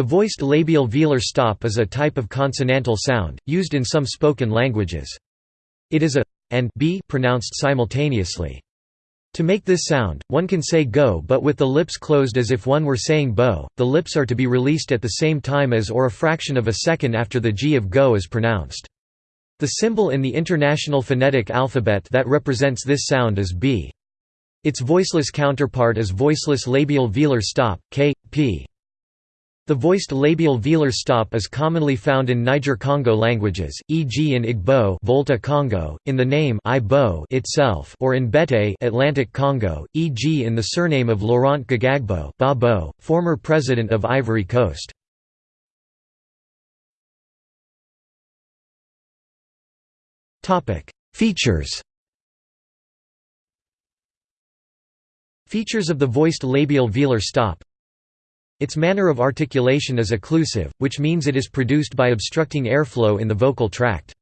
The voiced labial velar stop is a type of consonantal sound, used in some spoken languages. It is a and b pronounced simultaneously. To make this sound, one can say go but with the lips closed as if one were saying bo. The lips are to be released at the same time as or a fraction of a second after the g of go is pronounced. The symbol in the International Phonetic Alphabet that represents this sound is b. Its voiceless counterpart is voiceless labial velar stop, k, p. The voiced labial velar stop is commonly found in Niger-Congo languages, e.g. in Igbo Volta Congo, in the name Igbo itself or in Bete Atlantic Congo, e.g. in the surname of Laurent Gbagbo Babo, former president of Ivory Coast. Features Features of the voiced labial velar stop its manner of articulation is occlusive, which means it is produced by obstructing airflow in the vocal tract.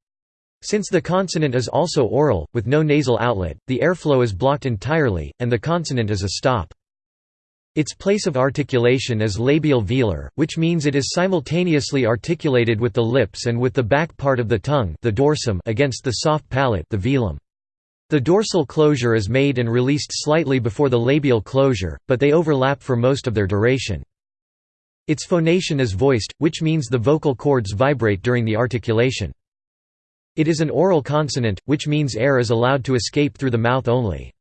Since the consonant is also oral, with no nasal outlet, the airflow is blocked entirely, and the consonant is a stop. Its place of articulation is labial velar, which means it is simultaneously articulated with the lips and with the back part of the tongue the dorsum against the soft palate the velum. The dorsal closure is made and released slightly before the labial closure, but they overlap for most of their duration. Its phonation is voiced, which means the vocal cords vibrate during the articulation. It is an oral consonant, which means air is allowed to escape through the mouth only.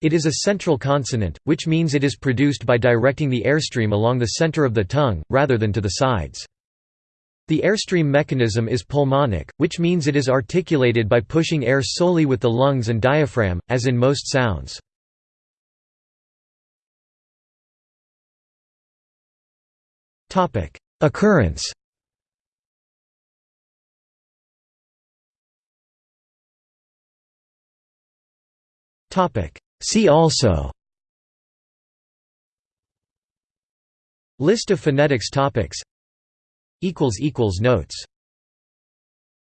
It is a central consonant, which means it is produced by directing the airstream along the center of the tongue, rather than to the sides. The airstream mechanism is pulmonic, which means it is articulated by pushing air solely with the lungs and diaphragm, as in most sounds. Occurrence. See also. List of phonetics topics. Notes